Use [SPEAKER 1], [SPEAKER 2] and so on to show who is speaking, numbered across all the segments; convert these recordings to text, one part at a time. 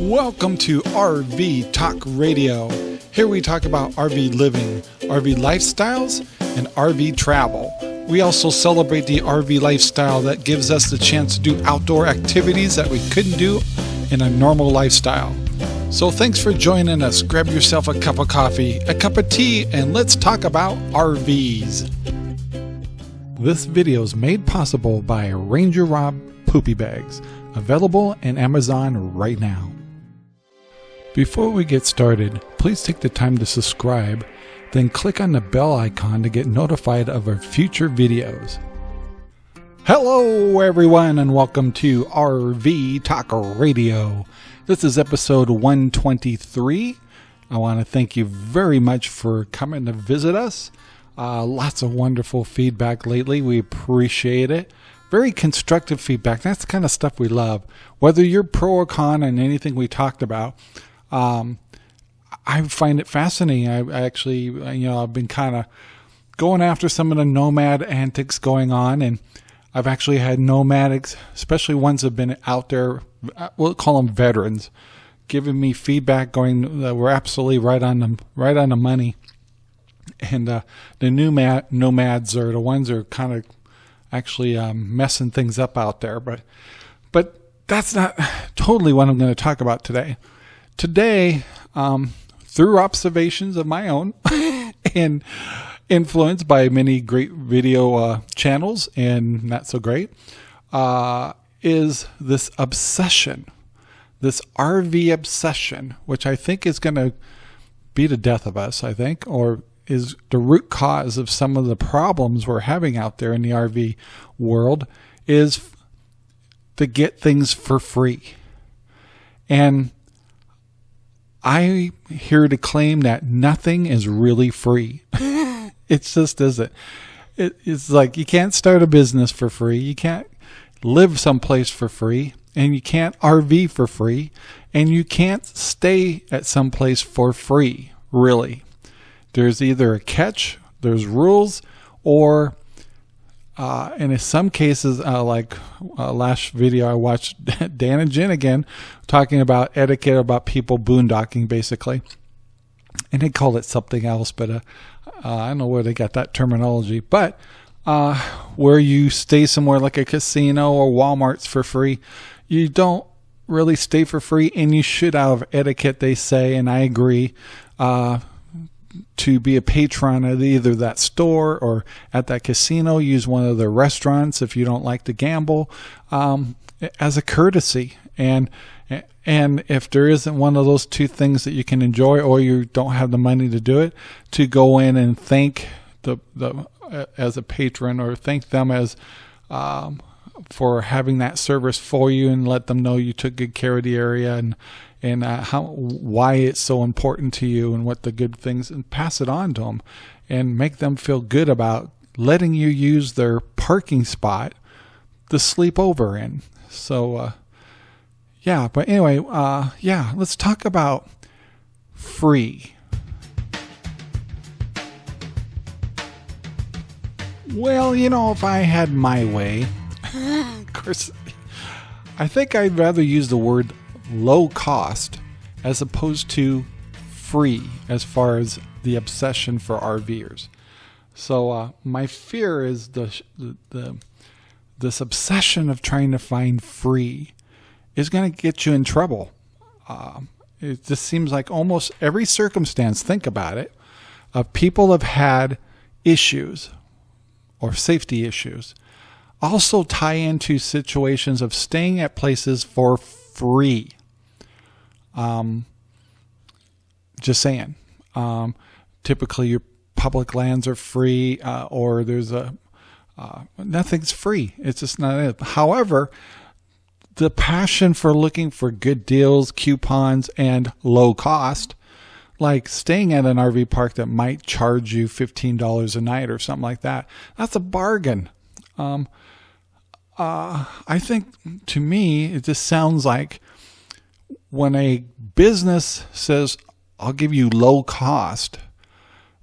[SPEAKER 1] Welcome to RV Talk Radio. Here we talk about RV living, RV lifestyles, and RV travel. We also celebrate the RV lifestyle that gives us the chance to do outdoor activities that we couldn't do in a normal lifestyle. So thanks for joining us. Grab yourself a cup of coffee, a cup of tea, and let's talk about RVs. This video is made possible by Ranger Rob Poopy Bags, available in Amazon right now. Before we get started, please take the time to subscribe, then click on the bell icon to get notified of our future videos. Hello, everyone, and welcome to RV Talk Radio. This is episode 123. I want to thank you very much for coming to visit us. Uh, lots of wonderful feedback lately. We appreciate it. Very constructive feedback. That's the kind of stuff we love. Whether you're pro or con on anything we talked about, um, I find it fascinating. I, I actually, you know, I've been kind of going after some of the nomad antics going on, and I've actually had nomadics, especially ones that have been out there. We'll call them veterans, giving me feedback, going that we're absolutely right on the right on the money. And uh, the new nomads are the ones that are kind of actually um, messing things up out there. But but that's not totally what I'm going to talk about today. Today, um, through observations of my own and influenced by many great video uh, channels and not so great, uh, is this obsession, this RV obsession, which I think is going to be the death of us, I think, or is the root cause of some of the problems we're having out there in the RV world is to get things for free. And I'm here to claim that nothing is really free. it just isn't. It, it's like you can't start a business for free. You can't live someplace for free. And you can't RV for free. And you can't stay at someplace for free, really. There's either a catch, there's rules, or uh, and in some cases, uh, like uh, last video I watched Dan and Jen again talking about etiquette about people boondocking basically, and they called it something else, but uh, uh, I don't know where they got that terminology. But uh, where you stay somewhere like a casino or Walmart's for free, you don't really stay for free, and you should out of etiquette, they say, and I agree to be a patron at either that store or at that casino. Use one of the restaurants if you don't like to gamble um, as a courtesy. And and if there isn't one of those two things that you can enjoy, or you don't have the money to do it, to go in and thank the the uh, as a patron or thank them as um, for having that service for you and let them know you took good care of the area and and uh, how why it's so important to you and what the good things and pass it on to them and make them feel good about letting you use their parking spot to sleep over in. So uh, yeah, but anyway, uh, yeah, let's talk about free. Well, you know, if I had my way, of course, I think I'd rather use the word low cost as opposed to free as far as the obsession for RVers. So uh, my fear is the, the, the this obsession of trying to find free is going to get you in trouble. Uh, it just seems like almost every circumstance, think about it, of people have had issues or safety issues also tie into situations of staying at places for free. Um, just saying. Um, typically, your public lands are free, uh, or there's a uh, nothing's free. It's just not it. However, the passion for looking for good deals, coupons, and low cost, like staying at an RV park that might charge you $15 a night or something like that, that's a bargain. Um, uh, I think to me, it just sounds like when a business says, I'll give you low cost,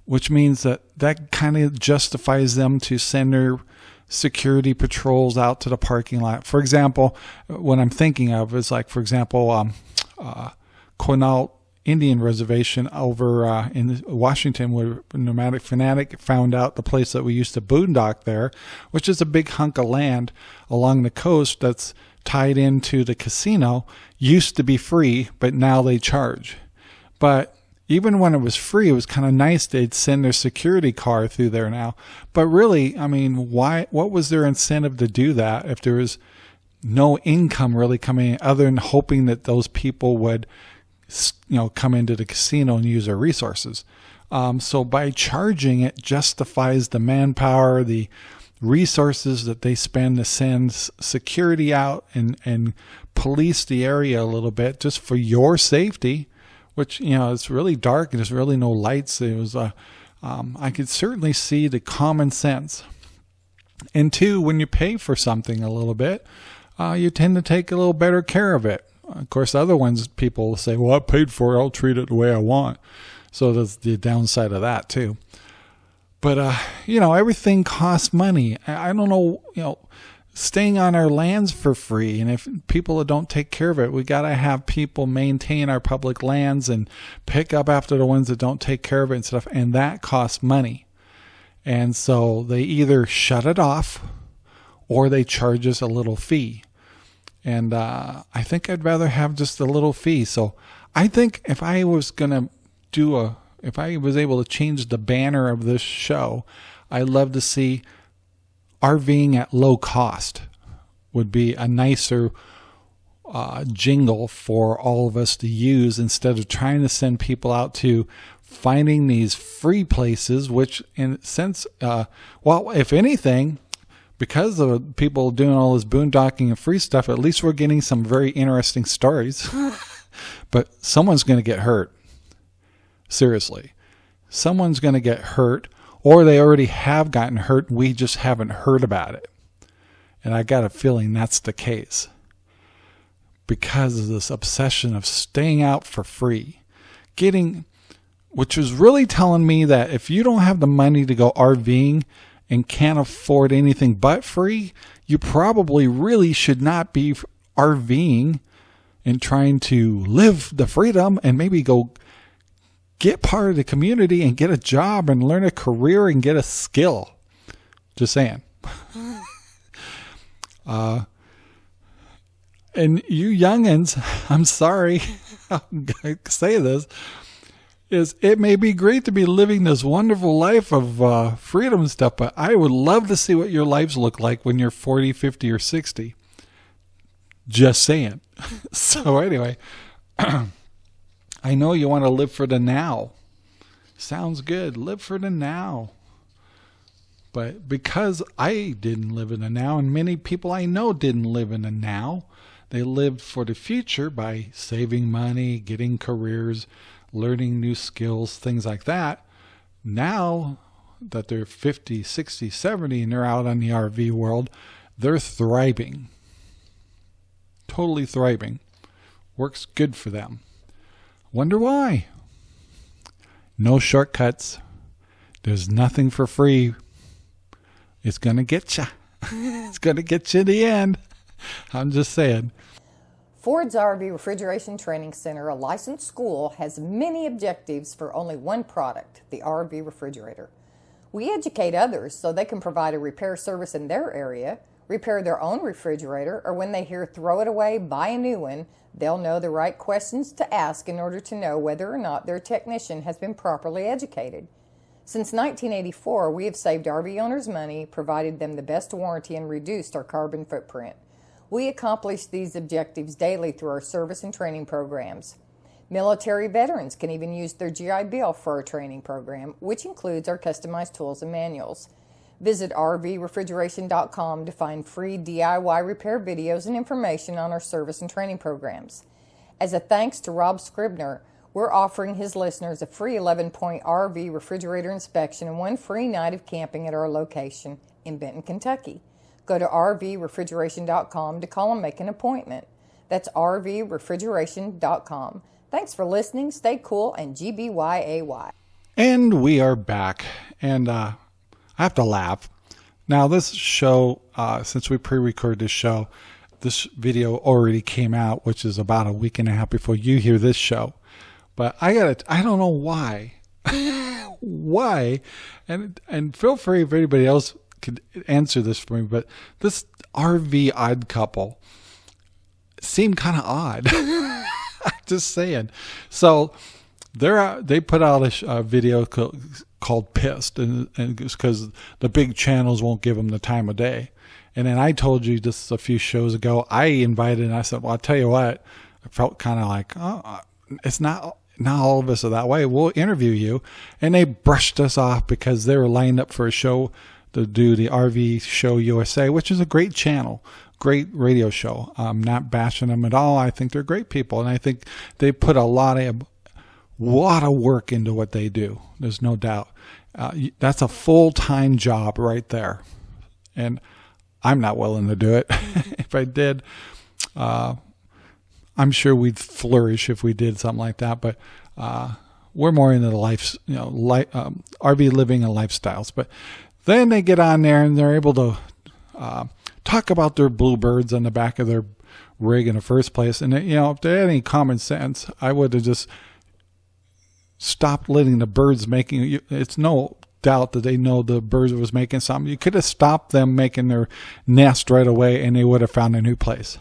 [SPEAKER 1] which means that that kind of justifies them to send their security patrols out to the parking lot. For example, what I'm thinking of is like, for example, um, uh, Quinault Indian reservation over uh, in Washington, where Nomadic Fanatic found out the place that we used to boondock there, which is a big hunk of land along the coast that's tied into the casino. Used to be free, but now they charge. But even when it was free, it was kind of nice they'd send their security car through there now. But really, I mean, why? What was their incentive to do that if there was no income really coming in, other than hoping that those people would you know come into the casino and use our resources. Um, so by charging it justifies the manpower, the resources that they spend to send security out and and police the area a little bit just for your safety. Which you know it's really dark and there's really no lights. It was uh, um, I could certainly see the common sense. And two, when you pay for something a little bit, uh, you tend to take a little better care of it. Of course, other ones people say, "Well, I paid for it. I'll treat it the way I want." So that's the downside of that too. But uh, you know, everything costs money. I don't know, you know, staying on our lands for free, and if people don't take care of it, we got to have people maintain our public lands and pick up after the ones that don't take care of it and stuff, and that costs money. And so they either shut it off or they charge us a little fee and uh, I think I'd rather have just a little fee. So I think if I was gonna do a, if I was able to change the banner of this show, I'd love to see RVing at low cost would be a nicer uh, jingle for all of us to use instead of trying to send people out to finding these free places, which in sense, uh, well, if anything, because of people doing all this boondocking and free stuff, at least we're getting some very interesting stories. but someone's going to get hurt. Seriously. Someone's going to get hurt, or they already have gotten hurt. We just haven't heard about it. And I got a feeling that's the case. Because of this obsession of staying out for free, getting, which is really telling me that if you don't have the money to go RVing, and can't afford anything but free, you probably really should not be RVing and trying to live the freedom and maybe go get part of the community and get a job and learn a career and get a skill. Just saying. uh, and you youngins, I'm sorry I say this, is it may be great to be living this wonderful life of uh, freedom and stuff, but I would love to see what your lives look like when you're 40, 50, or 60. Just saying. so, anyway, I know you want to live for the now. Sounds good. Live for the now. But because I didn't live in the now, and many people I know didn't live in the now, they lived for the future by saving money, getting careers, learning new skills, things like that. Now that they're 50, 60, 70 and they're out on the RV world, they're thriving. Totally thriving. Works good for them. Wonder why? No shortcuts. There's nothing for free. It's going to get you. it's going to get you in the end. I'm just saying.
[SPEAKER 2] Ford's RV Refrigeration Training Center, a licensed school, has many objectives for only one product, the RV refrigerator. We educate others so they can provide a repair service in their area, repair their own refrigerator, or when they hear throw it away, buy a new one, they'll know the right questions to ask in order to know whether or not their technician has been properly educated. Since 1984, we have saved RV owners money, provided them the best warranty, and reduced our carbon footprint. We accomplish these objectives daily through our service and training programs. Military veterans can even use their GI Bill for our training program, which includes our customized tools and manuals. Visit rvrefrigeration.com to find free DIY repair videos and information on our service and training programs. As a thanks to Rob Scribner, we're offering his listeners a free 11 point RV refrigerator inspection and one free night of camping at our location in Benton, Kentucky. Go to rvrefrigeration.com to call and make an appointment. That's rvrefrigeration.com. Thanks for listening. Stay cool and GBYAY.
[SPEAKER 1] And we are back. And uh, I have to laugh. Now, this show, uh, since we pre recorded this show, this video already came out, which is about a week and a half before you hear this show. But I got I don't know why. why? And and feel free if anybody else could answer this for me, but this RV odd couple seemed kind of odd. Just saying. So they're they put out a, a video called, "Pissed," and, and because the big channels won't give them the time of day. And then I told you just a few shows ago, I invited and I said, "Well, I'll tell you what." I felt kind of like, oh, it's not not all of us are that way. We'll interview you. And they brushed us off because they were lined up for a show to do the RV Show USA, which is a great channel, great radio show. I'm not bashing them at all. I think they're great people. And I think they put a lot of, lot of work into what they do. There's no doubt. Uh, that's a full time job right there. And I'm not willing to do it. if I did, uh, I'm sure we'd flourish if we did something like that. But uh, we're more into the life, you know, um, RV living and lifestyles. But then they get on there and they're able to uh, talk about their bluebirds on the back of their rig in the first place. And you know, if they had any common sense, I would have just stopped letting the birds making. It's no doubt that they know the birds was making something. You could have stopped them making their nest right away, and they would have found a new place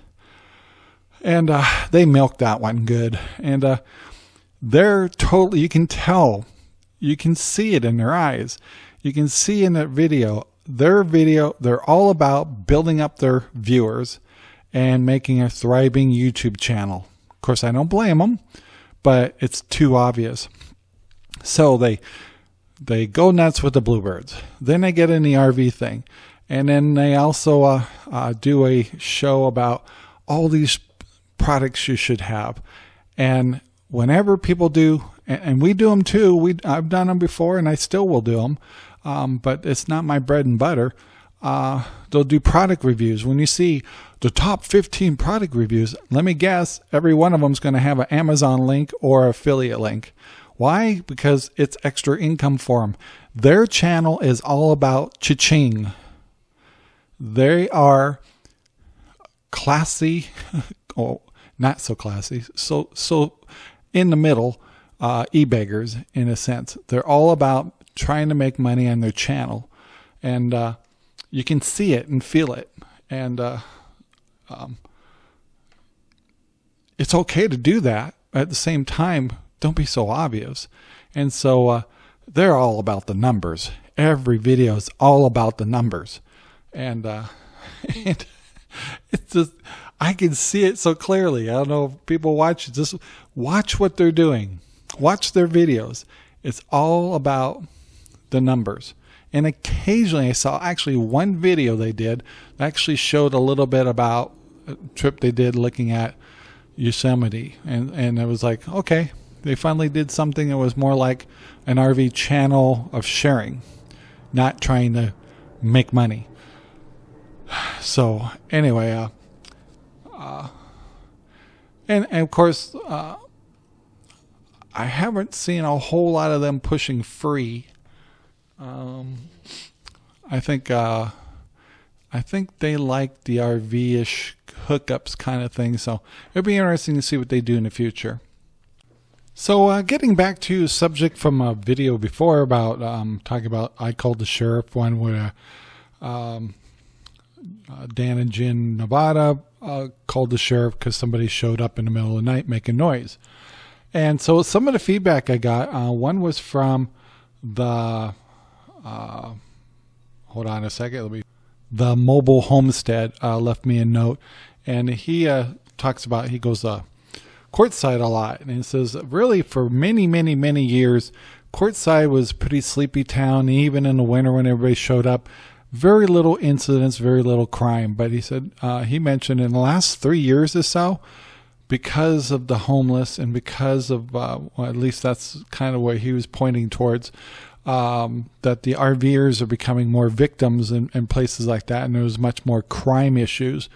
[SPEAKER 1] and uh, they milked that one good. And uh, they're totally, you can tell, you can see it in their eyes. You can see in that video, their video, they're all about building up their viewers and making a thriving YouTube channel. Of course, I don't blame them, but it's too obvious. So they they go nuts with the bluebirds. Then they get in the RV thing, and then they also uh, uh, do a show about all these products you should have. And whenever people do, and we do them too, we I've done them before, and I still will do them, um, but it's not my bread and butter. Uh, they'll do product reviews. When you see the top 15 product reviews, let me guess, every one of them is going to have an Amazon link or affiliate link. Why? Because it's extra income for them. Their channel is all about cha-ching. They are classy, oh, not so classy, so so in the middle, uh, e-beggars in a sense. They're all about trying to make money on their channel, and uh, you can see it and feel it, and uh, um, it's okay to do that. At the same time, don't be so obvious, and so uh, they're all about the numbers. Every video is all about the numbers, and, uh, and it's just I can see it so clearly. I don't know if people watch just watch what they're doing. Watch their videos. It's all about the numbers. And occasionally I saw actually one video they did that actually showed a little bit about a trip they did looking at Yosemite. And, and it was like, okay, they finally did something that was more like an RV channel of sharing, not trying to make money. So anyway, uh, uh, and, and of course, uh, I haven't seen a whole lot of them pushing free. Um, I think uh, I think they like the RV-ish hookups kind of thing. So it'll be interesting to see what they do in the future. So uh, getting back to subject from a video before about um, talking about I called the sheriff one where um, uh, Dan and Jen Nevada uh, called the sheriff because somebody showed up in the middle of the night making noise. And so some of the feedback I got, uh, one was from the, uh, hold on a second, let me, the mobile homestead uh, left me a note, and he uh, talks about he goes uh, Quartzsite a lot, and he says really for many, many, many years, Quartzsite was pretty sleepy town. Even in the winter when everybody showed up, very little incidents, very little crime. But he said uh, he mentioned in the last three years or so, because of the homeless and because of uh, well, at least that's kind of what he was pointing towards. Um, that the RVers are becoming more victims in, in, places like that, and there's much more crime issues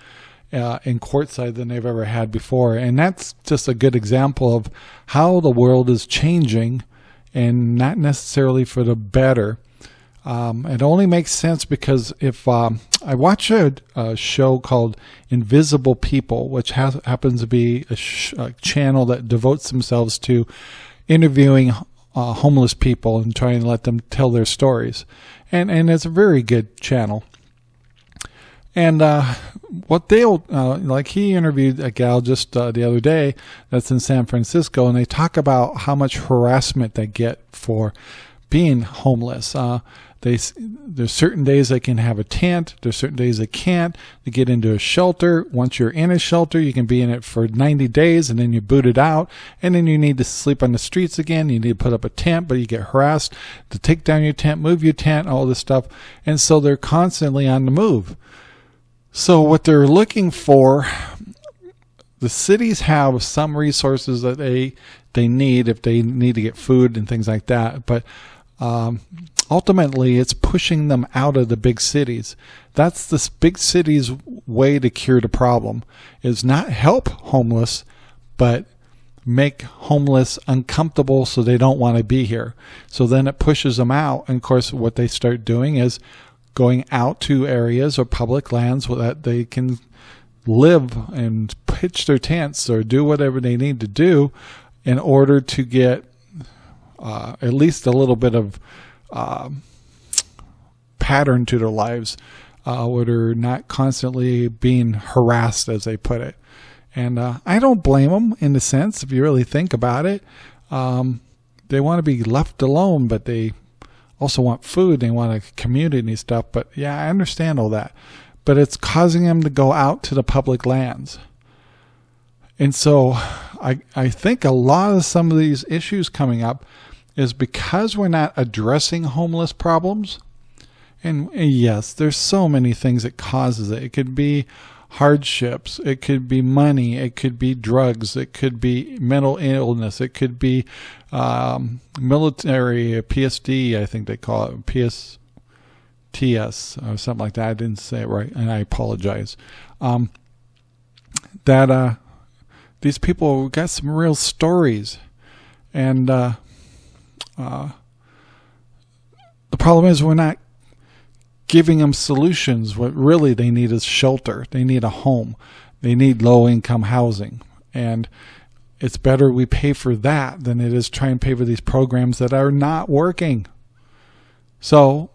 [SPEAKER 1] uh, in Quartzsite than they've ever had before. And that's just a good example of how the world is changing, and not necessarily for the better. Um, it only makes sense because if um, I watch a, a, show called Invisible People, which has, happens to be a, a, channel that devotes themselves to interviewing uh, homeless people and trying to let them tell their stories, and and it's a very good channel. And uh, what they'll uh, like, he interviewed a gal just uh, the other day that's in San Francisco, and they talk about how much harassment they get for being homeless. They there's certain days they can have a tent. There's certain days they can't. They get into a shelter. Once you're in a shelter, you can be in it for 90 days, and then you boot it out, and then you need to sleep on the streets again. You need to put up a tent, but you get harassed to take down your tent, move your tent, all this stuff, and so they're constantly on the move. So what they're looking for, the cities have some resources that they they need if they need to get food and things like that, but um, ultimately it's pushing them out of the big cities. That's the big cities' way to cure the problem is not help homeless, but make homeless uncomfortable so they don't want to be here. So then it pushes them out. And of course, what they start doing is going out to areas or public lands that they can live and pitch their tents or do whatever they need to do in order to get uh, at least a little bit of uh, pattern to their lives uh, where they're not constantly being harassed, as they put it. And uh, I don't blame them in a sense, if you really think about it. Um, they want to be left alone, but they also want food. They want a community stuff. But yeah, I understand all that. But it's causing them to go out to the public lands. And so I, I think a lot of some of these issues coming up is because we're not addressing homeless problems. And yes, there's so many things that causes it. It could be hardships. It could be money. It could be drugs. It could be mental illness. It could be um, military PSD. I think they call it PSTS or something like that. I didn't say it right, and I apologize. Um, that uh, these people got some real stories, and uh, uh, the problem is we're not giving them solutions. What really they need is shelter. They need a home. They need low income housing. And it's better we pay for that than it is try and pay for these programs that are not working. So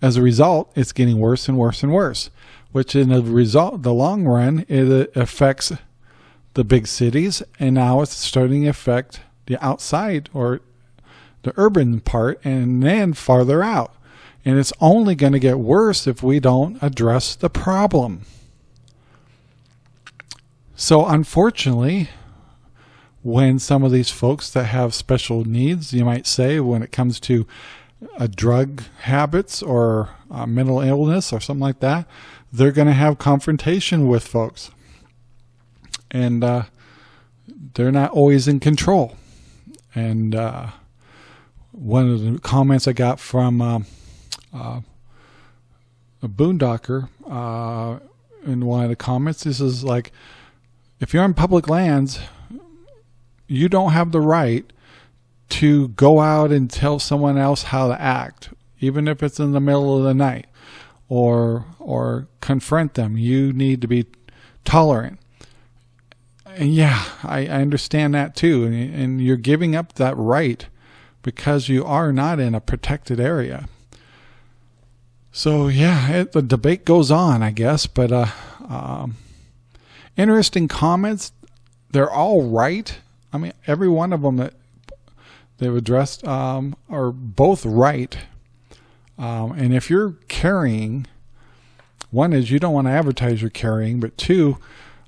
[SPEAKER 1] as a result, it's getting worse and worse and worse, which in the result, the long run, it affects the big cities. And now it's starting to affect the outside or the urban part and then farther out. And it's only going to get worse if we don't address the problem. So unfortunately, when some of these folks that have special needs, you might say, when it comes to a drug habits or mental illness or something like that, they're going to have confrontation with folks. And uh, they're not always in control. And uh, one of the comments I got from uh, uh, a boondocker uh, in one of the comments. This is like, if you're on public lands, you don't have the right to go out and tell someone else how to act, even if it's in the middle of the night, or or confront them. You need to be tolerant. And yeah, I, I understand that too. And, and you're giving up that right because you are not in a protected area. So yeah, it, the debate goes on, I guess. But uh, um, interesting comments. They're all right. I mean, every one of them that they've addressed um, are both right. Um, and if you're carrying, one is you don't want to advertise your carrying, but two,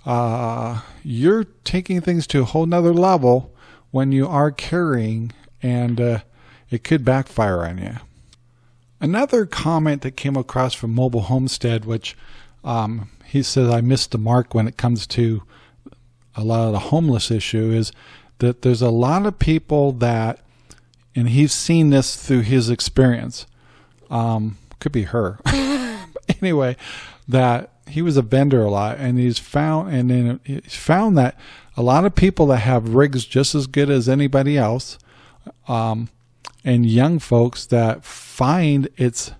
[SPEAKER 1] uh, you're taking things to a whole nother level when you are carrying and uh, it could backfire on you. Another comment that came across from Mobile Homestead, which um, he says I missed the mark when it comes to a lot of the homeless issue, is that there's a lot of people that, and he's seen this through his experience, um, could be her. anyway, that he was a vendor a lot, and he's found, and then he's found that a lot of people that have rigs just as good as anybody else um, and young folks that find it's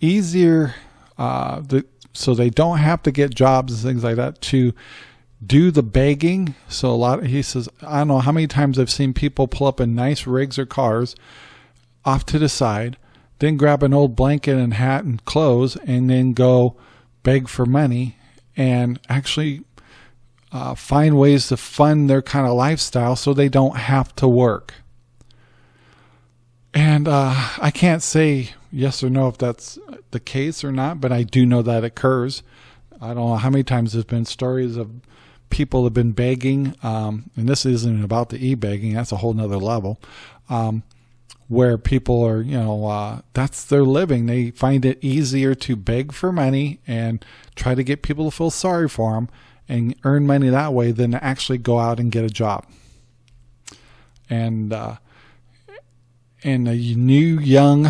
[SPEAKER 1] easier uh, the, so they don't have to get jobs and things like that to do the begging. So a lot, of, he says, I don't know how many times I've seen people pull up in nice rigs or cars off to the side, then grab an old blanket and hat and clothes, and then go beg for money and actually uh, find ways to fund their kind of lifestyle so they don't have to work. And uh, I can't say yes or no if that's the case or not, but I do know that occurs. I don't know how many times there's been stories of people have been begging, um, and this isn't about the e-begging, that's a whole nother level, um, where people are, you know, uh, that's their living. They find it easier to beg for money and try to get people to feel sorry for them and earn money that way than to actually go out and get a job. And, uh, and the new young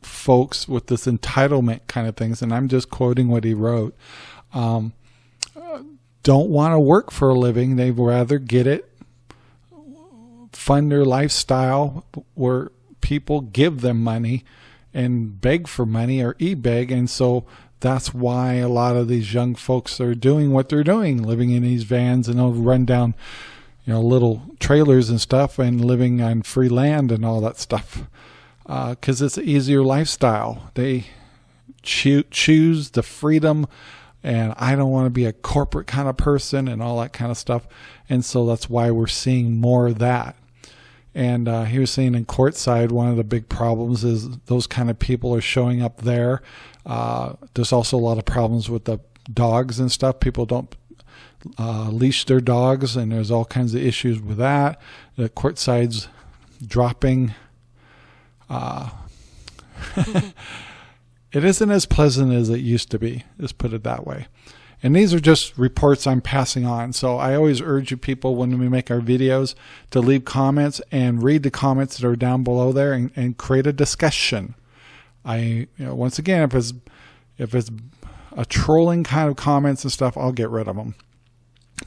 [SPEAKER 1] folks with this entitlement kind of things, and I'm just quoting what he wrote, um, don't want to work for a living. They'd rather get it, fund their lifestyle where people give them money and beg for money or e-beg. And so that's why a lot of these young folks are doing what they're doing, living in these vans and they'll run down, you know, little trailers and stuff and living on free land and all that stuff. Because uh, it's an easier lifestyle. They cho choose the freedom and I don't want to be a corporate kind of person and all that kind of stuff. And so that's why we're seeing more of that. And uh, he was saying in Quartzsite, one of the big problems is those kind of people are showing up there. Uh, there's also a lot of problems with the dogs and stuff. People don't uh, leash their dogs, and there's all kinds of issues with that. The Quartzsite's dropping. Uh, it isn't as pleasant as it used to be. Let's put it that way. And these are just reports I'm passing on. So I always urge you people when we make our videos to leave comments and read the comments that are down below there and, and create a discussion. I, you know, once again, if it's, if it's a trolling kind of comments and stuff, I'll get rid of them.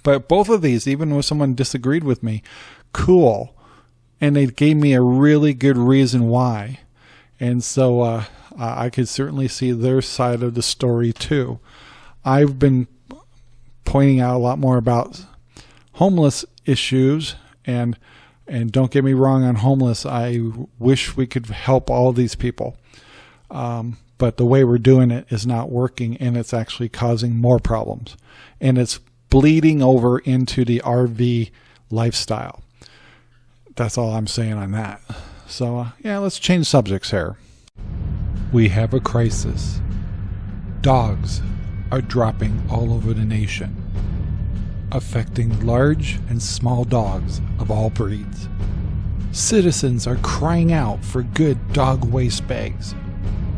[SPEAKER 1] But both of these, even when someone disagreed with me, cool. And they gave me a really good reason why. And so, uh, I could certainly see their side of the story too. I've been pointing out a lot more about homeless issues and and don't get me wrong on homeless. I wish we could help all these people. Um, but the way we're doing it is not working and it's actually causing more problems. And it's bleeding over into the RV lifestyle. That's all I'm saying on that. So, uh, yeah, let's change subjects here. We have a crisis. Dogs are dropping all over the nation, affecting large and small dogs of all breeds. Citizens are crying out for good dog waste bags.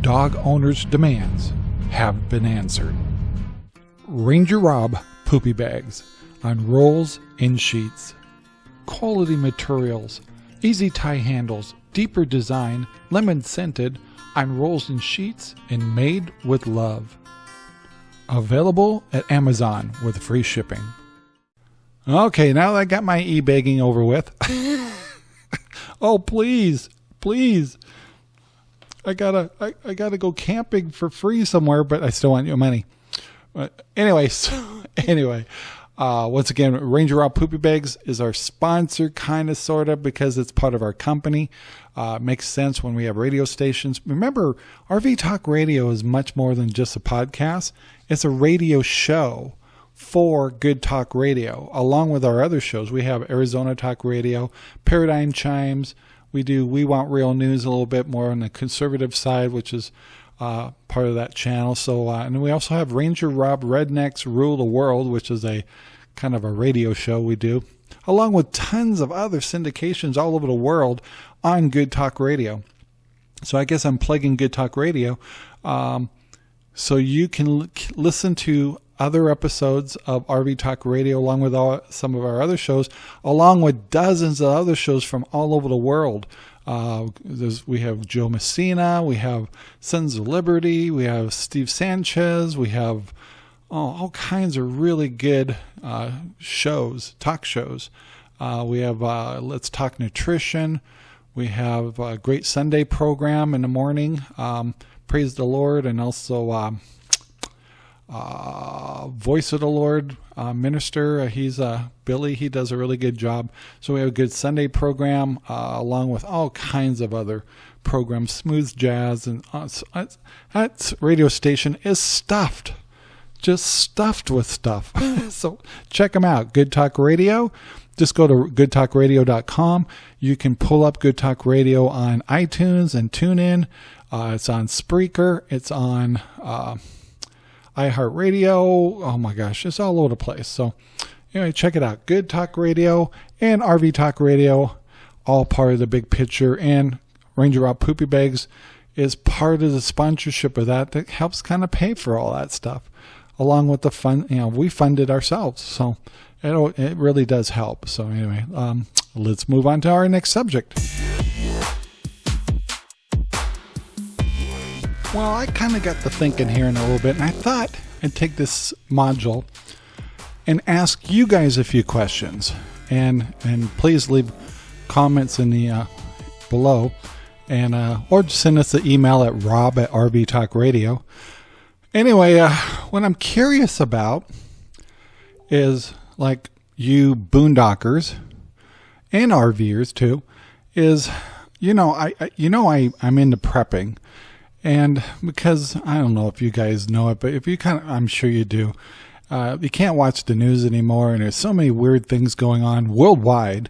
[SPEAKER 1] Dog owners' demands have been answered. Ranger Rob poopy bags on rolls and sheets. Quality materials, easy tie handles, deeper design, lemon scented, on rolls and sheets and made with love. Available at Amazon with free shipping. Okay, now that I got my e-begging over with. oh, please, please. I gotta, I, I, gotta go camping for free somewhere, but I still want your money. But anyway, so, anyway, uh, once again, Ranger Rob Poopy Bags is our sponsor, kind of, sort of, because it's part of our company. Uh, makes sense when we have radio stations. Remember, RV Talk Radio is much more than just a podcast. It's a radio show for Good Talk Radio, along with our other shows. We have Arizona Talk Radio, Paradigm Chimes. We do We Want Real News a little bit more on the conservative side, which is uh, part of that channel. So, uh, and we also have Ranger Rob Rednecks Rule the World, which is a kind of a radio show we do, along with tons of other syndications all over the world on Good Talk Radio. So I guess I'm plugging Good Talk Radio. Um, so you can listen to other episodes of RV Talk Radio along with all, some of our other shows, along with dozens of other shows from all over the world. Uh, we have Joe Messina, we have Sons of Liberty, we have Steve Sanchez, we have oh, all kinds of really good uh, shows, talk shows. Uh, we have uh, Let's Talk Nutrition. We have a great Sunday program in the morning. Um, Praise the Lord and also um, uh, Voice of the Lord uh, minister. Uh, he's uh, Billy. He does a really good job. So we have a good Sunday program uh, along with all kinds of other programs, smooth jazz, and uh, that radio station is stuffed, just stuffed with stuff. so check them out. Good Talk Radio. Just go to goodtalkradio.com. You can pull up Good Talk Radio on iTunes and tune in. Uh, it's on Spreaker. It's on iHeartRadio. Oh my gosh, it's all over the place. So anyway, check it out. Good Talk Radio and RV Talk Radio, all part of the big picture. And Ranger Rob Poopy Bags is part of the sponsorship of that that helps kind of pay for all that stuff, along with the fund. You know, we fund it ourselves, so it it really does help. So anyway, um, let's move on to our next subject. Well, I kind of got the thinking here in a little bit, and I thought I'd take this module and ask you guys a few questions. And and please leave comments in the uh, below, and uh, or just send us an email at rob at RV Talk Radio. Anyway, uh, what I'm curious about is like you boondockers and RVers too, is you know I, I you know I I'm into prepping and because I don't know if you guys know it, but if you kind of, I'm sure you do, uh, you can't watch the news anymore, and there's so many weird things going on worldwide.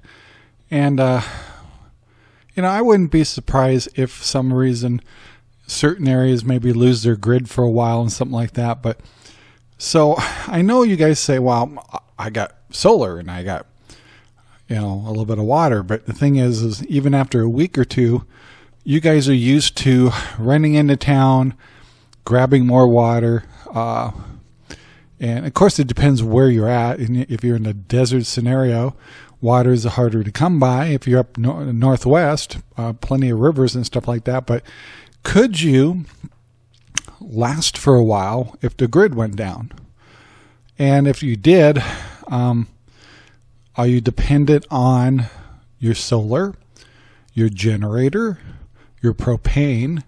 [SPEAKER 1] And, uh, you know, I wouldn't be surprised if some reason certain areas maybe lose their grid for a while and something like that. But so I know you guys say, well, I got solar and I got, you know, a little bit of water. But the thing is, is even after a week or two, you guys are used to running into town, grabbing more water. Uh, and of course, it depends where you're at. If you're in a desert scenario, water is harder to come by. If you're up no- northwest, uh, plenty of rivers and stuff like that. But could you last for a while if the grid went down? And if you did, um, are you dependent on your solar, your generator, your propane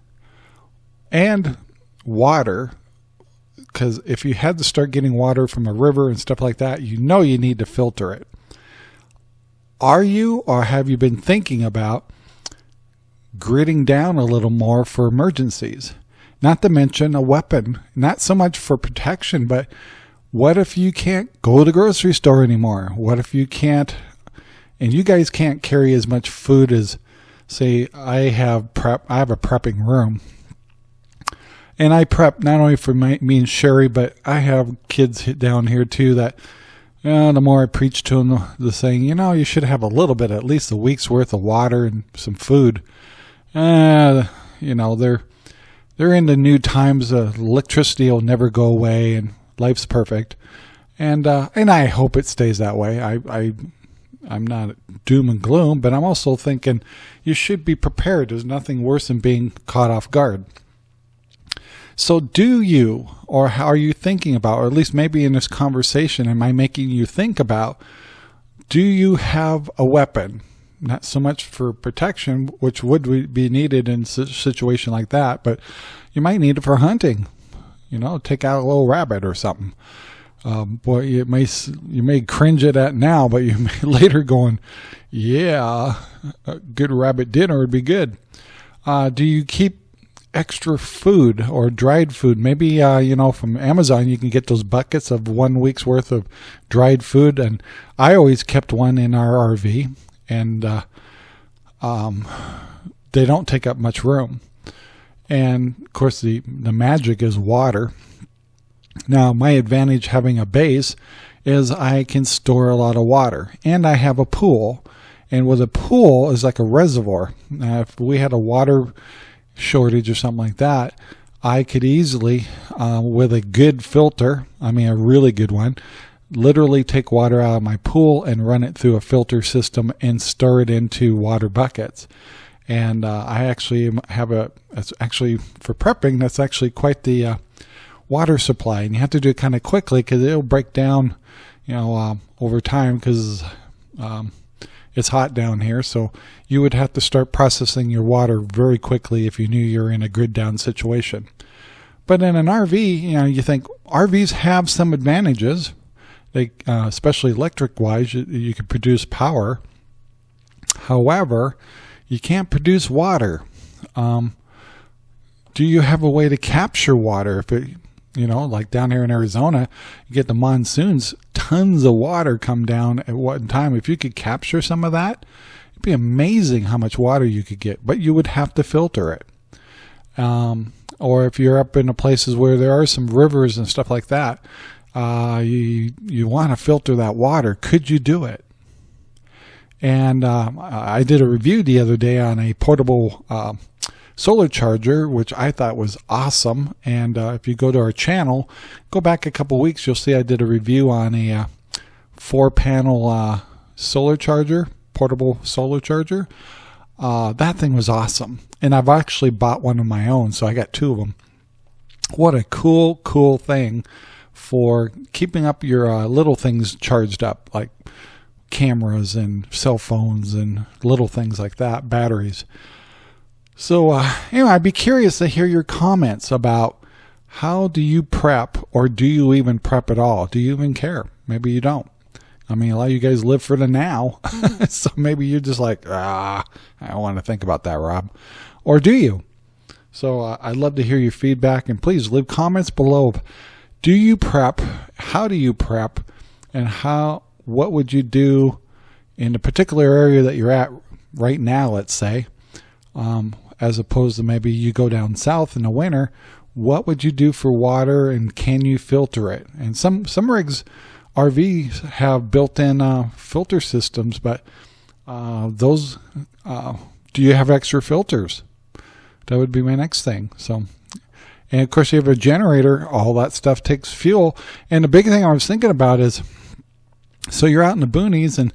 [SPEAKER 1] and water because if you had to start getting water from a river and stuff like that, you know you need to filter it. Are you or have you been thinking about gridding down a little more for emergencies? Not to mention a weapon, not so much for protection, but what if you can't go to the grocery store anymore? What if you can't, and you guys can't carry as much food as See, I have prep. I have a prepping room, and I prep not only for my, me and Sherry, but I have kids down here too. That uh, the more I preach to them, the, saying, you know, you should have a little bit, at least a week's worth of water and some food. Uh, you know, they're they're in the new times. Uh, electricity will never go away, and life's perfect. And uh, and I hope it stays that way. I I I'm not doom and gloom, but I'm also thinking you should be prepared. There's nothing worse than being caught off guard. So, do you, or how are you thinking about, or at least maybe in this conversation, am I making you think about, do you have a weapon? Not so much for protection, which would be needed in a situation like that, but you might need it for hunting. You know, take out a little rabbit or something. Um, boy, you may you may cringe at that now, but you may later going, yeah, a good rabbit dinner would be good. Uh, do you keep extra food or dried food? Maybe uh, you know from Amazon you can get those buckets of one week's worth of dried food, and I always kept one in our RV, and uh, um, they don't take up much room. And of course, the the magic is water now, my advantage having a base is I can store a lot of water, and I have a pool. And with a pool is like a reservoir. Now, if we had a water shortage or something like that, I could easily, uh, with a good filter, I mean a really good one, literally take water out of my pool and run it through a filter system and store it into water buckets. And uh, I actually have a, it's actually for prepping, that's actually quite the uh, water supply, and you have to do it kind of quickly because it'll break down, you know, um, over time because um, It's hot down here, so you would have to start processing your water very quickly if you knew you're in a grid down situation. But in an RV, you know, you think RVs have some advantages. They, uh, especially electric wise, you, you can produce power. However, you can't produce water. Um, do you have a way to capture water? If it, you know, like down here in Arizona, you get the monsoons, tons of water come down at one time. If you could capture some of that, it'd be amazing how much water you could get, but you would have to filter it. Um, or if you're up in the places where there are some rivers and stuff like that, uh, you you want to filter that water. Could you do it? And um, I did a review the other day on a portable uh, solar charger, which I thought was awesome. And uh, if you go to our channel, go back a couple weeks, you'll see I did a review on a uh, four panel uh, solar charger, portable solar charger. Uh, that thing was awesome. And I've actually bought one of my own, so I got two of them. What a cool, cool thing for keeping up your uh, little things charged up, like cameras and cell phones and little things like that, batteries. So uh, anyway, I'd be curious to hear your comments about how do you prep or do you even prep at all? Do you even care? Maybe you don't. I mean, a lot of you guys live for the now. So maybe you're just like, ah, I don't want to think about that, Rob. Or do you? So uh, I'd love to hear your feedback and please leave comments below. Do you prep? How do you prep? And how, what would you do in the particular area that you're at right now, let's say, um, as opposed to maybe you go down south in the winter, what would you do for water and can you filter it? And some, some rigs, RVs have built-in uh, filter systems, but uh, those, uh, do you have extra filters? That would be my next thing. So, and of course you have a generator, all that stuff takes fuel. And the big thing I was thinking about is, so you're out in the boonies and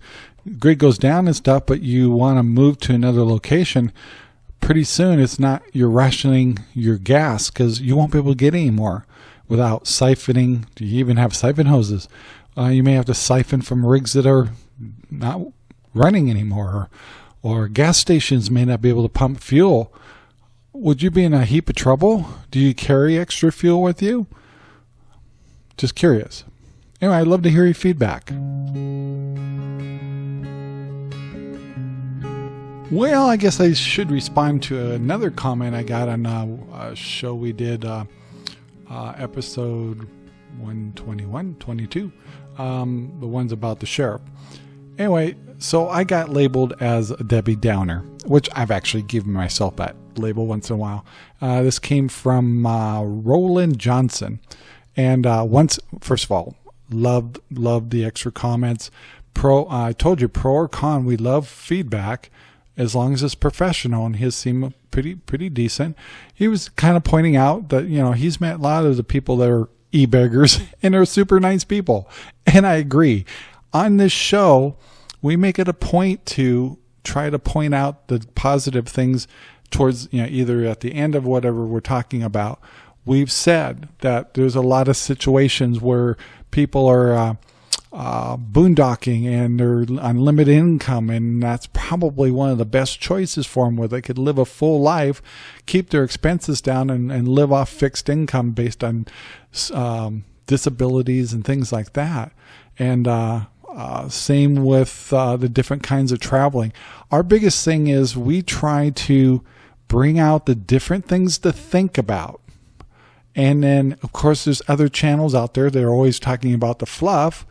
[SPEAKER 1] grid goes down and stuff, but you want to move to another location pretty soon it's not you're rationing your gas because you won't be able to get any more without siphoning. Do you even have siphon hoses? Uh, you may have to siphon from rigs that are not running anymore, or, or gas stations may not be able to pump fuel. Would you be in a heap of trouble? Do you carry extra fuel with you? Just curious. Anyway, I'd love to hear your feedback. Well, I guess I should respond to another comment I got on uh, a show we did, uh, uh, episode 121, 22, um, the ones about the sheriff. Anyway, so I got labeled as a Debbie Downer, which I've actually given myself that label once in a while. Uh, this came from uh, Roland Johnson. And uh, once, first of all, loved, loved the extra comments. Pro, I told you, pro or con, we love feedback as long as it's professional and his seemed pretty pretty decent. He was kind of pointing out that you know he's met a lot of the people that are e-beggars and are super nice people, and I agree. On this show, we make it a point to try to point out the positive things towards you know either at the end of whatever we're talking about. We've said that there's a lot of situations where people are. Uh, uh, boondocking and their unlimited income, and that's probably one of the best choices for them, where they could live a full life, keep their expenses down, and, and live off fixed income based on um, disabilities and things like that. And uh, uh, same with uh, the different kinds of traveling. Our biggest thing is we try to bring out the different things to think about. And then, of course, there's other channels out there that are always talking about the fluff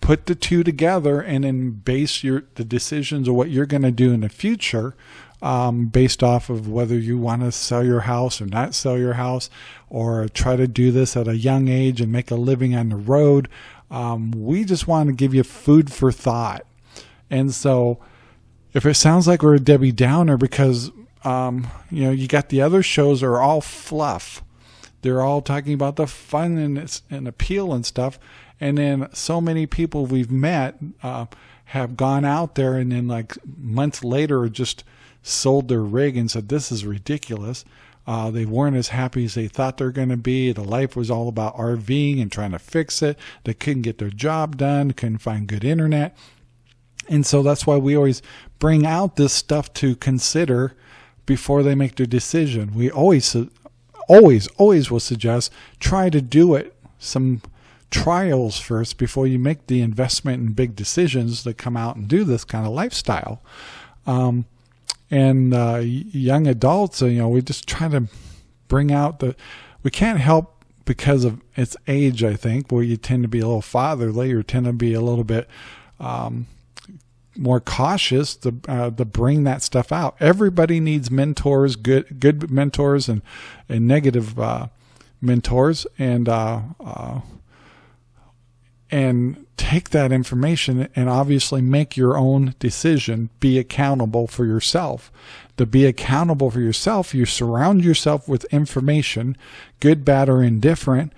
[SPEAKER 1] put the two together and then base your the decisions of what you're going to do in the future um, based off of whether you want to sell your house or not sell your house or try to do this at a young age and make a living on the road. Um, we just want to give you food for thought. And so if it sounds like we're a Debbie Downer because, um, you know, you got the other shows are all fluff. They're all talking about the fun and, and appeal and stuff. And then so many people we've met uh, have gone out there and then like months later just sold their rig and said, this is ridiculous. Uh, they weren't as happy as they thought they're going to be. The life was all about RVing and trying to fix it. They couldn't get their job done, couldn't find good internet. And so that's why we always bring out this stuff to consider before they make their decision. We always, always, always will suggest try to do it some trials first before you make the investment in big decisions that come out and do this kind of lifestyle. Um, and uh, young adults, you know, we just try to bring out the. We can't help because of its age. I think where you tend to be a little fatherly, or tend to be a little bit um, more cautious to uh, to bring that stuff out. Everybody needs mentors, good good mentors, and and negative uh, mentors, and uh, uh and take that information and obviously make your own decision. Be accountable for yourself. To be accountable for yourself, you surround yourself with information, good, bad, or indifferent,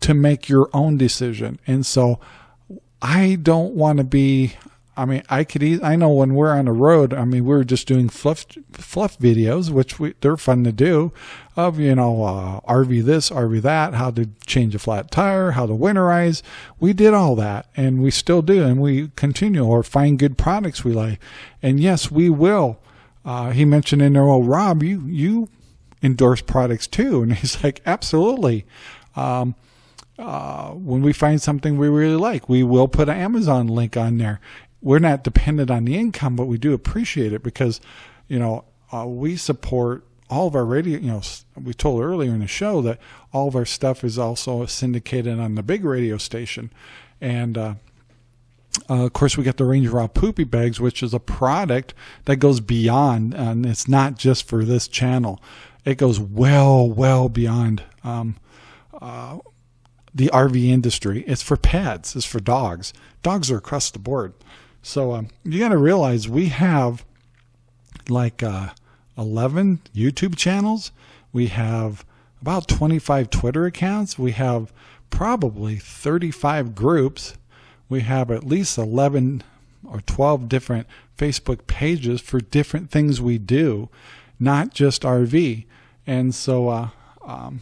[SPEAKER 1] to make your own decision. And so I don't want to be I mean, I could. E- I know when we're on the road. I mean, we are just doing fluff fluff videos, which we, they're fun to do, of you know uh, RV this, RV that, how to change a flat tire, how to winterize. We did all that, and we still do, and we continue or find good products we like. And yes, we will. Uh, he mentioned in there, well, Rob, you you endorse products too, and he's like, absolutely. Um, uh, when we find something we really like, we will put an Amazon link on there we're not dependent on the income, but we do appreciate it because, you know, uh, we support all of our radio. You know, we told earlier in the show that all of our stuff is also syndicated on the big radio station, and uh, uh, of course, we got the Ranger Rob Poopy Bags, which is a product that goes beyond, and it's not just for this channel. It goes well, well beyond um, uh, the RV industry. It's for pets. It's for dogs. Dogs are across the board. So um, you got to realize we have like uh, 11 YouTube channels. We have about 25 Twitter accounts. We have probably 35 groups. We have at least 11 or 12 different Facebook pages for different things we do, not just RV. And so uh, um,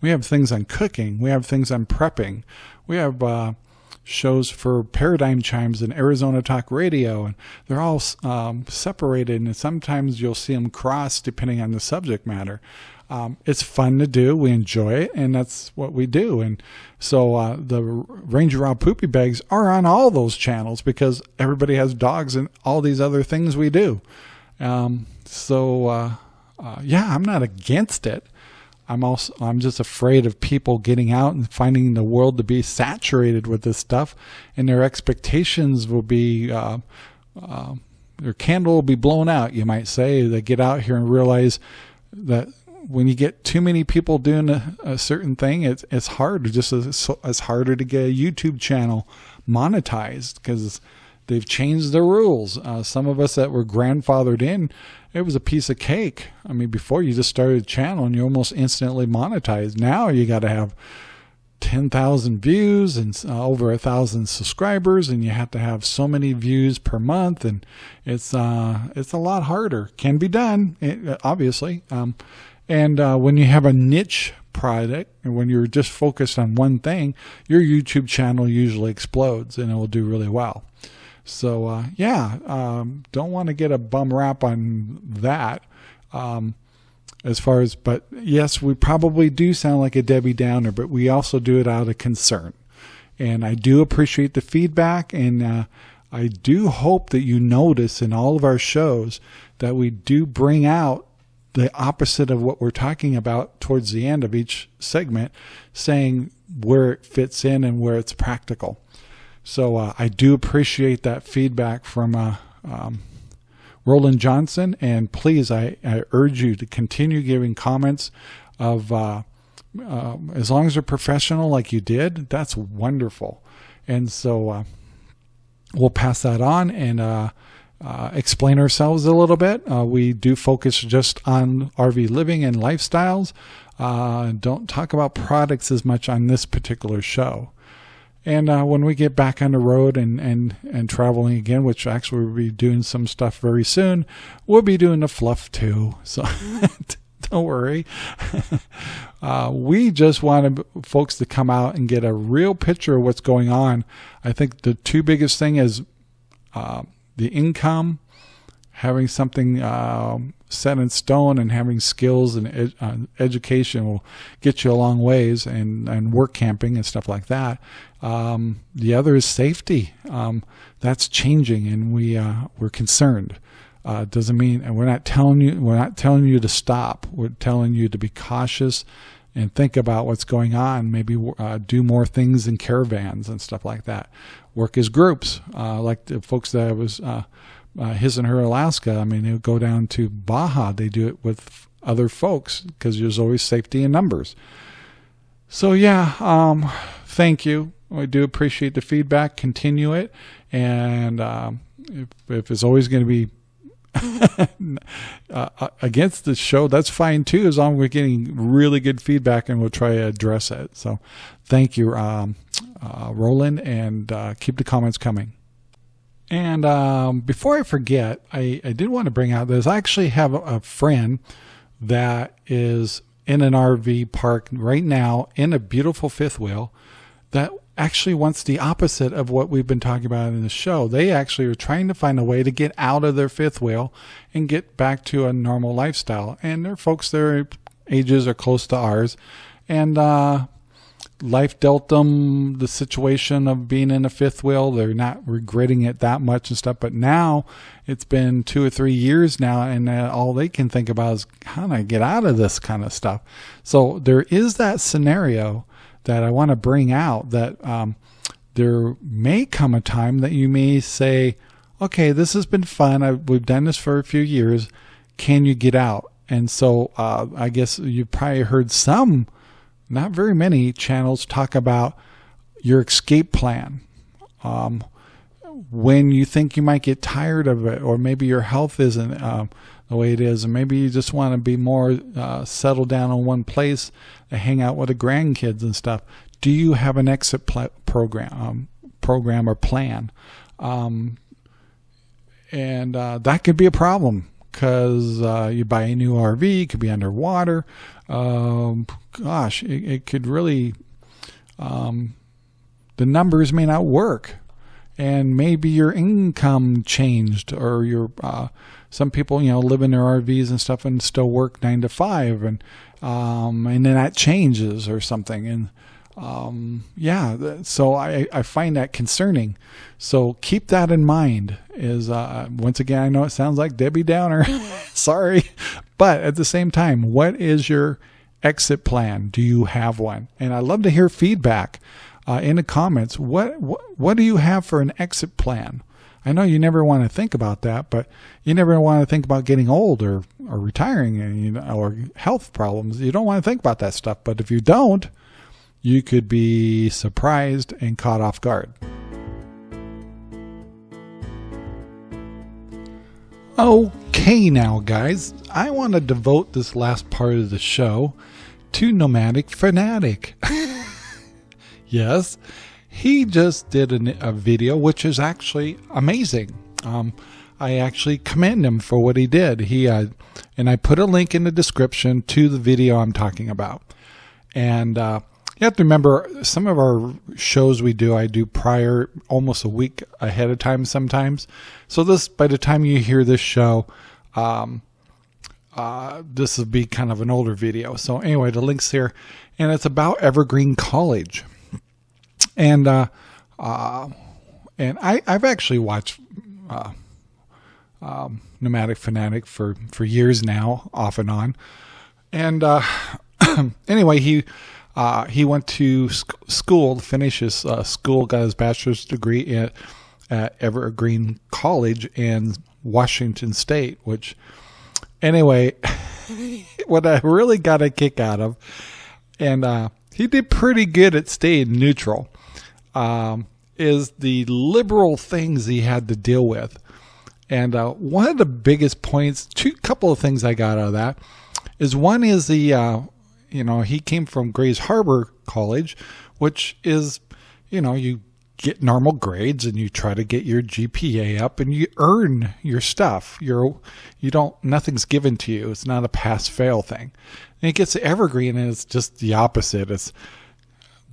[SPEAKER 1] we have things on cooking. We have things on prepping. We have uh, shows for Paradigm Chimes and Arizona Talk Radio, and they're all um, separated, and sometimes you'll see them cross depending on the subject matter. Um, it's fun to do. We enjoy it, and that's what we do. And so uh, the Ranger Rob Poopy Bags are on all those channels because everybody has dogs and all these other things we do. Um, so uh, uh, yeah, I'm not against it. I'm also I'm just afraid of people getting out and finding the world to be saturated with this stuff, and their expectations will be uh, uh, their candle will be blown out. You might say they get out here and realize that when you get too many people doing a, a certain thing, it's it's hard. Just as it's harder to get a YouTube channel monetized because they've changed the rules. Uh, some of us that were grandfathered in it was a piece of cake. I mean, before you just started a channel and you almost instantly monetized. Now you got to have 10,000 views and uh, over a thousand subscribers and you have to have so many views per month and it's uh it's a lot harder can be done obviously um, and uh, when you have a niche product and when you're just focused on one thing your YouTube channel usually explodes and it will do really well so uh, yeah, um, don't want to get a bum rap on that. Um, as far as, but yes, we probably do sound like a Debbie Downer, but we also do it out of concern. And I do appreciate the feedback, and uh, I do hope that you notice in all of our shows that we do bring out the opposite of what we're talking about towards the end of each segment, saying where it fits in and where it's practical. So uh, I do appreciate that feedback from uh, um, Roland Johnson, and please, I, I, urge you to continue giving comments of uh, uh as long as they're professional, like you did. That's wonderful, and so uh, we'll pass that on and. Uh, explain ourselves a little bit. we do focus just on RV living and lifestyles. don't talk about products as much on this particular show. And uh, when we get back on the road and, and, and traveling again, which actually we'll be doing some stuff very soon, we'll be doing the fluff too. So don't worry. uh, we just want folks to come out and get a real picture of what's going on. I think the two biggest thing is uh, the income, having something uh, set in stone, and having skills and ed- uh, education will get you a long ways, and and work camping and stuff like that. Um, the other is safety. Um, that's changing, and we uh, we're concerned. Uh, doesn't mean, and we're not telling you we're not telling you to stop. We're telling you to be cautious and think about what's going on. Maybe uh, do more things in caravans and stuff like that. Work as groups, uh, like the folks that I was uh, uh, his and her Alaska. I mean, they go down to Baja. They do it with other folks because there's always safety in numbers. So yeah, um, thank you. I do appreciate the feedback. Continue it, and um, if, if it's always going to be uh, against the show, that's fine too, as long as we're getting really good feedback and we'll try to address it. So thank you, um, uh, Roland, and uh, keep the comments coming. And um, before I forget, I, I did want to bring out this. I actually have a, friend that is in an RV park right now in a beautiful fifth wheel that actually wants the opposite of what we've been talking about in the show. They actually are trying to find a way to get out of their fifth wheel and get back to a normal lifestyle. And they're folks their ages are close to ours. And uh, life dealt them the situation of being in a fifth wheel. They're not regretting it that much and stuff. But now it's been two or three years now, and uh, all they can think about is how do I get out of this kind of stuff. So there is that scenario that I want to bring out that um, there may come a time that you may say, okay, this has been fun. I, we've done this for a few years. Can you get out? And so uh, I guess you've probably heard some, not very many channels talk about your escape plan. Um, when you think you might get tired of it, or maybe your health isn't uh, the way it is, and maybe you just want to be more uh, settled down in one place and hang out with the grandkids and stuff. Do you have an exit program, um, program or plan? Um, and uh, that could be a problem because uh, you buy a new RV, it could be underwater. Um, gosh, it, it, could really, um, the numbers may not work and maybe your income changed or your uh, some people you know live in their RVs and stuff and still work nine to five and um, and then that changes or something and um, yeah so I, I find that concerning so keep that in mind is uh, once again I know it sounds like Debbie Downer sorry but at the same time what is your exit plan do you have one and I love to hear feedback uh, in the comments what, what what do you have for an exit plan. I know you never want to think about that, but you never want to think about getting old or, or retiring and, you know, or health problems. You don't want to think about that stuff. But if you don't, you could be surprised and caught off guard. Okay, now, guys, I want to devote this last part of the show to Nomadic Fanatic. Yes, he just did an, a video which is actually amazing. Um, I actually commend him for what he did. He uh, and I put a link in the description to the video I'm talking about. And uh, you have to remember some of our shows we do, I do prior almost a week ahead of time sometimes. So this, by the time you hear this show, um, uh, this will be kind of an older video. So anyway, the link's here, and it's about Evergreen College and uh, uh, and I I've actually watched uh, um, Nomadic Fanatic for for years now, off and on, and uh, anyway he. Uh, he went to sc- school to finish his uh, school, got his bachelor's degree at, at Evergreen College in Washington State, which, anyway, what I really got a kick out of, and uh, he did pretty good at staying neutral um, is the liberal things he had to deal with. And uh, one of the biggest points, two couple of things I got out of that, is one is the, uh, you know, he came from Grays Harbor College, which is, you know, you get normal grades and you try to get your GPA up and you earn your stuff. You're, you don't, nothing's given to you. It's not a pass fail thing. And it gets to Evergreen and it's just the opposite. It's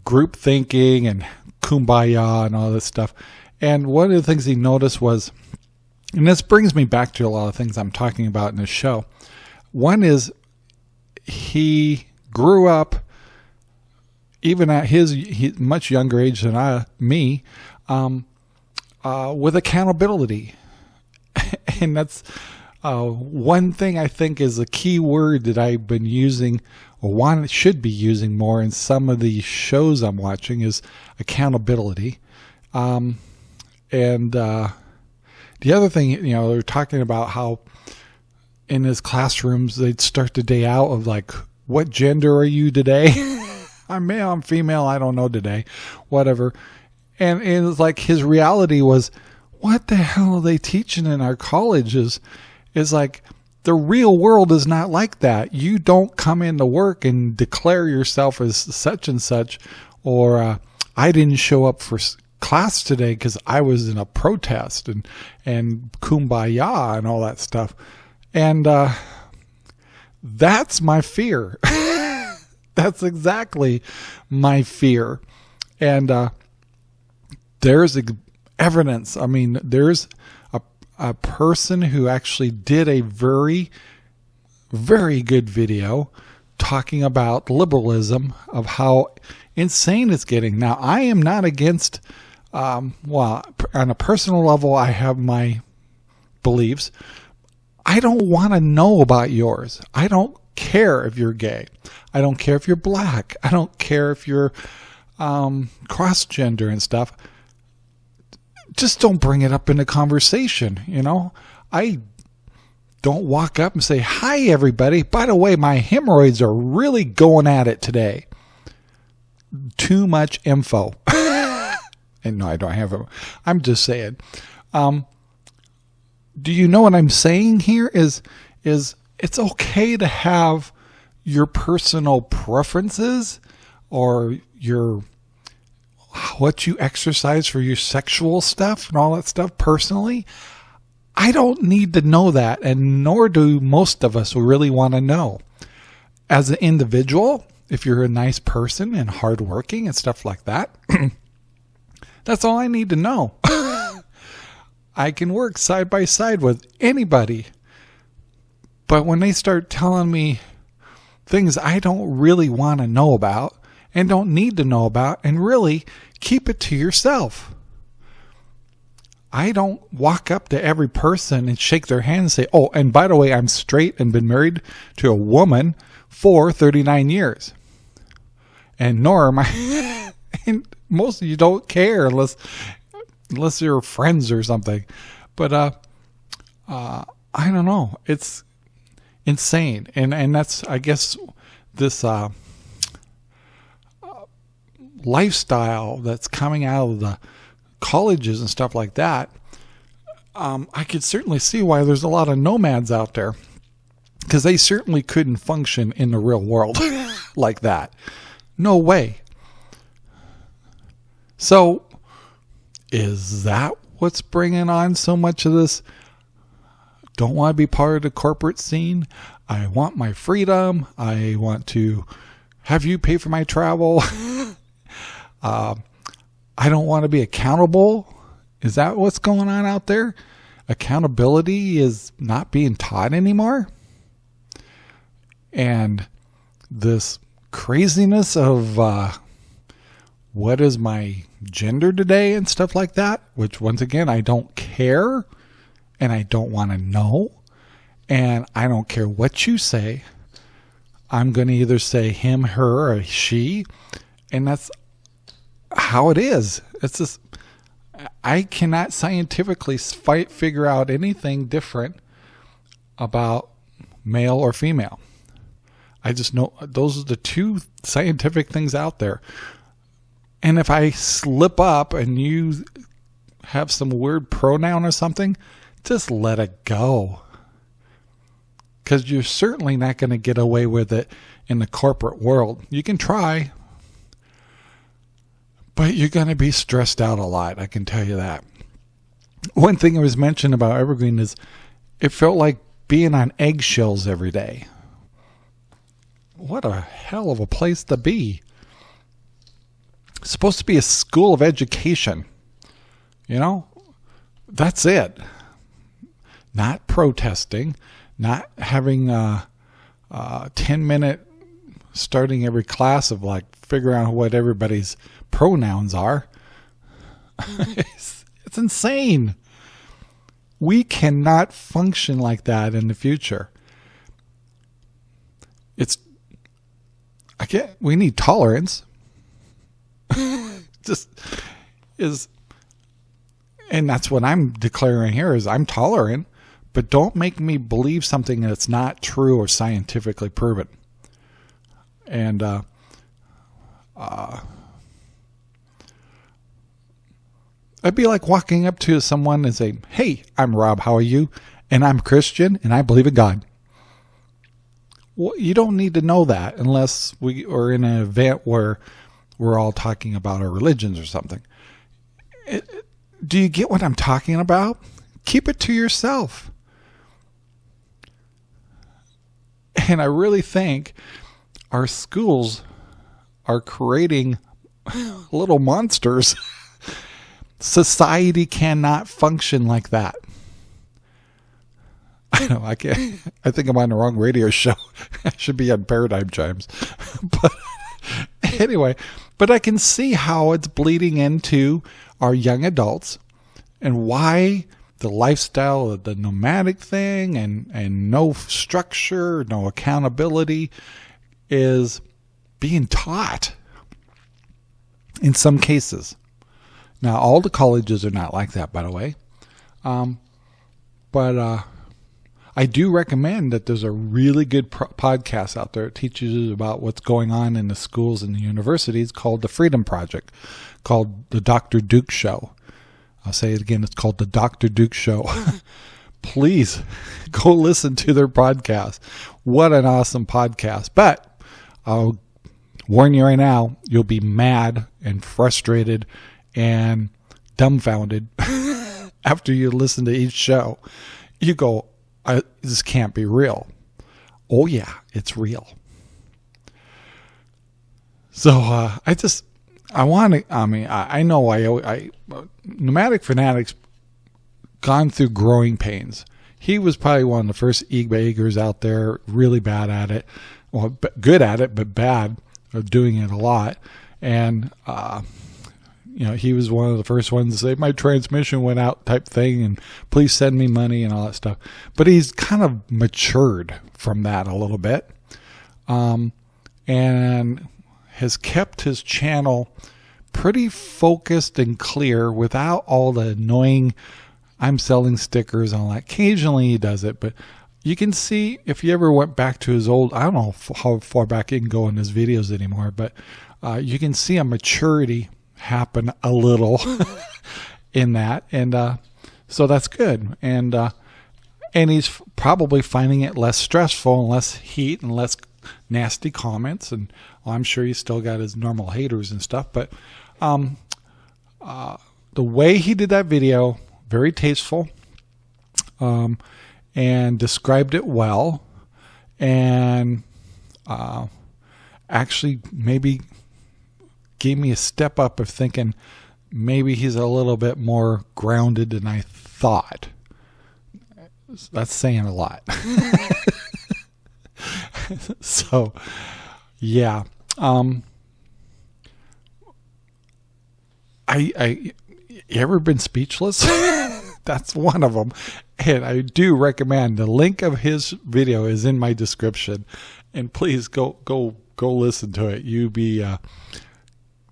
[SPEAKER 1] group thinking and kumbaya and all this stuff. And one of the things he noticed was, and this brings me back to a lot of things I'm talking about in this show. One is he grew up, even at his he, much younger age than I, me, um, uh, with accountability. and that's uh, one thing I think is a key word that I've been using or one should be using more in some of the shows I'm watching is accountability. Um, and uh, the other thing, you know, they're talking about how in his classrooms they'd start the day out of like, what gender are you today? I'm male, I'm female, I don't know today, whatever. And, and it's like his reality was, what the hell are they teaching in our colleges? Is like the real world is not like that. You don't come into work and declare yourself as such and such, or uh, I didn't show up for class today because I was in a protest and and kumbaya and all that stuff. And uh, that's my fear. that's exactly my fear. And uh, there's evidence. I mean, there's a a person who actually did a very, very good video talking about liberalism of how insane it's getting. Now, I am not against, um, well, on a personal level, I have my beliefs. I don't want to know about yours. I don't care if you're gay. I don't care if you're black. I don't care if you're um, cross gender and stuff just don't bring it up in a conversation. You know, I don't walk up and say, Hi, everybody. By the way, my hemorrhoids are really going at it today. Too much info. and no, I don't have it. I'm just saying. Um, do you know what I'm saying here is, is it's okay to have your personal preferences or your what you exercise for your sexual stuff and all that stuff personally, I don't need to know that, and nor do most of us really want to know. As an individual, if you're a nice person and hardworking and stuff like that, that's all I need to know. I can work side by side with anybody. But when they start telling me things I don't really want to know about and don't need to know about, and really keep it to yourself. I don't walk up to every person and shake their hand and say, Oh, and by the way, I'm straight and been married to a woman for 39 years. And nor am I, and most of you don't care unless, unless you're friends or something. But, uh, uh, I don't know. It's insane. And, and that's, I guess, this, uh, lifestyle that's coming out of the colleges and stuff like that, um, I could certainly see why there's a lot of nomads out there because they certainly couldn't function in the real world like that. No way. So, is that what's bringing on so much of this? Don't want to be part of the corporate scene. I want my freedom. I want to have you pay for my travel. Uh, I don't want to be accountable. Is that what's going on out there? Accountability is not being taught anymore. And this craziness of uh, what is my gender today and stuff like that, which once again, I don't care and I don't want to know. And I don't care what you say. I'm going to either say him, her, or she. And that's how it is. It's just I cannot scientifically fight, figure out anything different about male or female. I just know those are the two scientific things out there. And if I slip up and you have some weird pronoun or something, just let it go. Because you're certainly not going to get away with it in the corporate world. You can try, but you're going to be stressed out a lot. I can tell you that. One thing that was mentioned about Evergreen is it felt like being on eggshells every day. What a hell of a place to be. Supposed to be a school of education. You know, that's it. Not protesting, not having uh, uh, a, a 10 minute starting every class of like figuring out what everybody's pronouns are. it's, it's insane. We cannot function like that in the future. It's I can't, we need tolerance. Just is and that's what I'm declaring here is I'm tolerant, but don't make me believe something that's not true or scientifically proven. And uh, uh, I'd be like walking up to someone and saying, "Hey, I'm Rob. How are you? And I'm Christian, and I believe in God." Well, you don't need to know that unless we are in an event where we're all talking about our religions or something. It, do you get what I'm talking about? Keep it to yourself. And I really think our schools are creating little monsters. Society cannot function like that. I know I can't. I think I'm on the wrong radio show. I should be on Paradigm Chimes. But anyway, but I can see how it's bleeding into our young adults and why the lifestyle of the nomadic thing and, and no structure, no accountability is being taught in some cases. Now, all the colleges are not like that, by the way. Um, but uh, I do recommend that there's a really good podcast out there that teaches about what's going on in the schools and the universities called the Freedom Project, called the Dr. Duke Show. I'll say it again. It's called the Dr. Duke Show. Please go listen to their podcast. What an awesome podcast. But I'll warn you right now, you'll be mad and frustrated and dumbfounded after you listen to each show. You go, this can't be real. Oh, yeah, it's real. So uh, I just, I want to, I mean, I, I know I, I, Nomadic Fanatics gone through growing pains. He was probably one of the first e-baggers out there, really bad at it. Well, good at it, but bad of doing it a lot. And, uh, you know, he was one of the first ones to say, my transmission went out type thing, and please send me money and all that stuff. But he's kind of matured from that a little bit. Um, and has kept his channel pretty focused and clear without all the annoying I'm selling stickers and all that. Occasionally he does it, but you can see if you ever went back to his old, I don't know how far back you can go in his videos anymore, but uh, you can see a maturity happen a little in that. And uh, so that's good. And, uh, and he's probably finding it less stressful and less heat and less nasty comments. And well, I'm sure he's still got his normal haters and stuff, but um, uh, the way he did that video, very tasteful, um, and described it well, and uh, actually maybe gave me a step up of thinking maybe he's a little bit more grounded than I thought. That's saying a lot. so, yeah. Um, I, I, you ever been speechless? That's one of them. And I do recommend the link of his video is in my description. And please go, go, go listen to it. You be, uh,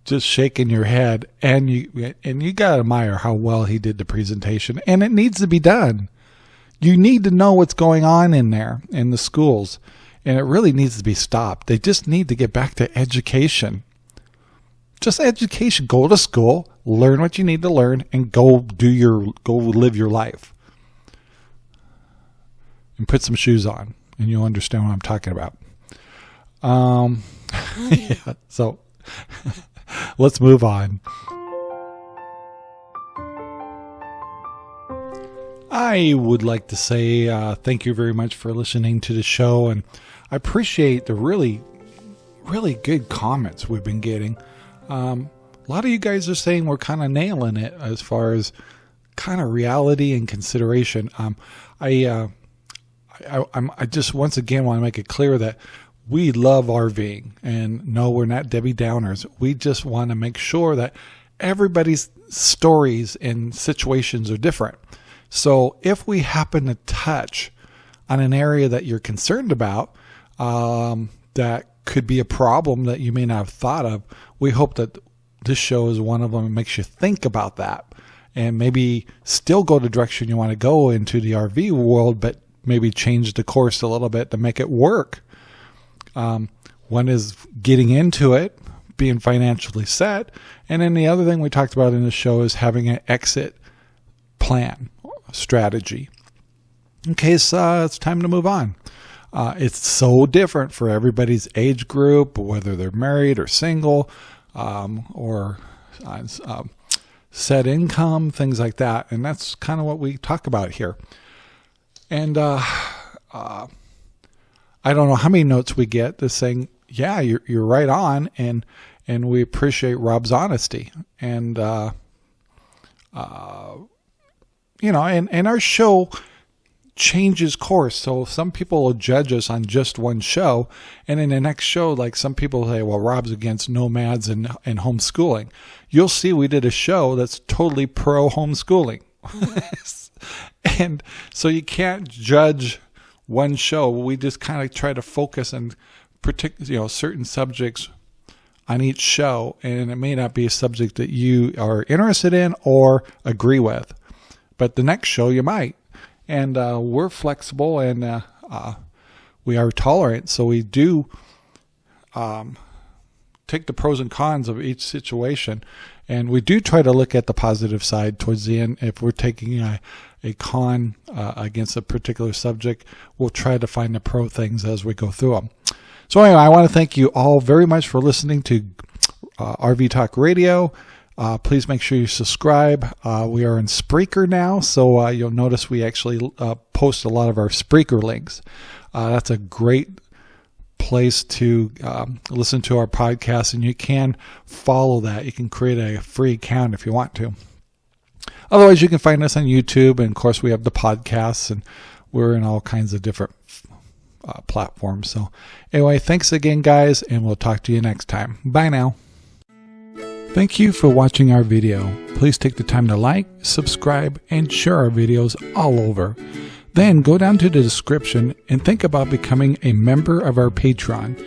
[SPEAKER 1] just shaking your head and you, and you gotta admire how well he did the presentation and it needs to be done. You need to know what's going on in there in the schools and it really needs to be stopped. They just need to get back to education just education. Go to school, learn what you need to learn, and go do your go live your life. And put some shoes on, and you'll understand what I'm talking about. Um, yeah. So let's move on. I would like to say uh, thank you very much for listening to the show, and I appreciate the really, really good comments we've been getting. Um, a lot of you guys are saying we're kind of nailing it as far as kind of reality and consideration. Um, I, uh, I, I'm, I just once again want to make it clear that we love RVing and no, we're not Debbie Downers. We just want to make sure that everybody's stories and situations are different. So if we happen to touch on an area that you're concerned about, um, that could be a problem that you may not have thought of, we hope that this show is one of them that makes you think about that and maybe still go the direction you want to go into the RV world, but maybe change the course a little bit to make it work. Um, one is getting into it, being financially set, and then the other thing we talked about in the show is having an exit plan strategy in case uh, it's time to move on. Uh, it's so different for everybody's age group, whether they're married or single, um, or uh, um, set income, things like that. And that's kind of what we talk about here. And uh, uh, I don't know how many notes we get that's saying, yeah, you're, you're right on. And, and we appreciate Rob's honesty. And, uh, uh, you know, and, and our show changes course. So some people will judge us on just one show. And in the next show, like some people say, well, Rob's against nomads and, and homeschooling. You'll see we did a show that's totally pro homeschooling. and so you can't judge one show. We just kind of try to focus on particular, you know, certain subjects on each show. And it may not be a subject that you are interested in or agree with. But the next show you might and uh, we're flexible and uh, uh, we are tolerant. So we do um, take the pros and cons of each situation, and we do try to look at the positive side towards the end. If we're taking a, a con uh, against a particular subject, we'll try to find the pro things as we go through them. So anyway, I want to thank you all very much for listening to uh, RV Talk Radio. Uh, please make sure you subscribe. Uh, we are in Spreaker now, so uh, you'll notice we actually uh, post a lot of our Spreaker links. Uh, that's a great place to um, listen to our podcast, and you can follow that. You can create a free account if you want to. Otherwise, you can find us on YouTube, and of course, we have the podcasts, and we're in all kinds of different uh, platforms. So, anyway, thanks again, guys, and we'll talk to you next time. Bye now. Thank you for watching our video. Please take the time to like, subscribe, and share our videos all over. Then go down to the description and think about becoming a member of our Patreon.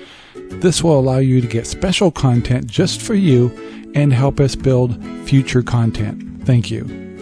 [SPEAKER 1] This will allow you to get special content just for you and help us build future content. Thank you.